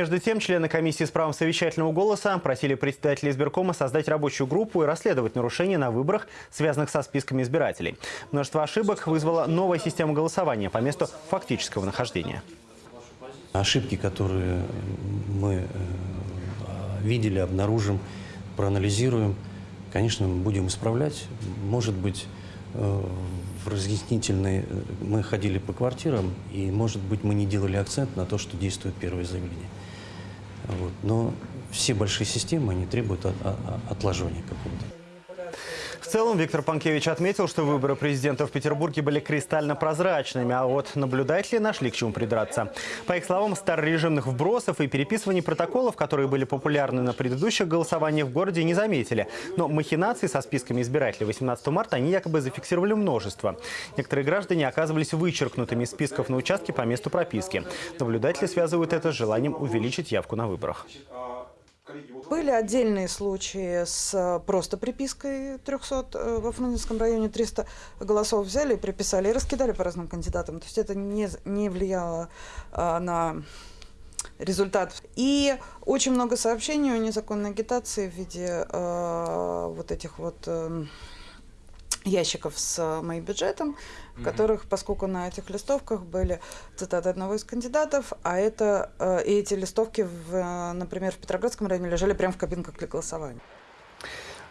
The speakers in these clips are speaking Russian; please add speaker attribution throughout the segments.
Speaker 1: Между тем, члены комиссии с правом совещательного голоса просили председателя избиркома создать рабочую группу и расследовать нарушения на выборах, связанных со списками избирателей. Множество ошибок вызвала новая система голосования по месту фактического нахождения.
Speaker 2: Ошибки, которые мы э, видели, обнаружим, проанализируем, конечно, будем исправлять. Может быть, э, в разъяснительные э, мы ходили по квартирам, и, может быть, мы не делали акцент на то, что действует первое заявление. Вот. Но все большие системы, они требуют от- от- отложения какого-то.
Speaker 1: В целом, Виктор Панкевич отметил, что выборы президента в Петербурге были кристально прозрачными, а вот наблюдатели нашли к чему придраться. По их словам, старорежимных вбросов и переписываний протоколов, которые были популярны на предыдущих голосованиях в городе, не заметили. Но махинации со списками избирателей 18 марта они якобы зафиксировали множество. Некоторые граждане оказывались вычеркнутыми из списков на участке по месту прописки. Наблюдатели связывают это с желанием увеличить явку на выборах.
Speaker 3: Были отдельные случаи с э, просто припиской 300. э, Во Фрунзенском районе 300 голосов взяли приписали и раскидали по разным кандидатам. То есть это не, не влияло а, на результат. И очень много сообщений о незаконной агитации в виде э, вот этих вот э, ящиков с э, моим бюджетом, в которых, поскольку на этих листовках были цитаты одного из кандидатов, а это э, и эти листовки, в, э, например, в Петроградском районе лежали прямо в кабинках для голосования.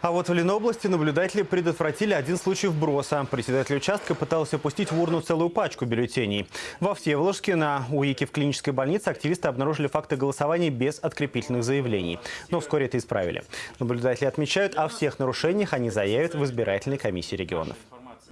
Speaker 1: А вот в Ленобласти наблюдатели предотвратили один случай вброса. Председатель участка пытался пустить в урну целую пачку бюллетеней. Во Всеволожске на УИКе в клинической больнице активисты обнаружили факты голосования без открепительных заявлений. Но вскоре это исправили. Наблюдатели отмечают, о всех нарушениях они заявят в избирательной комиссии регионов.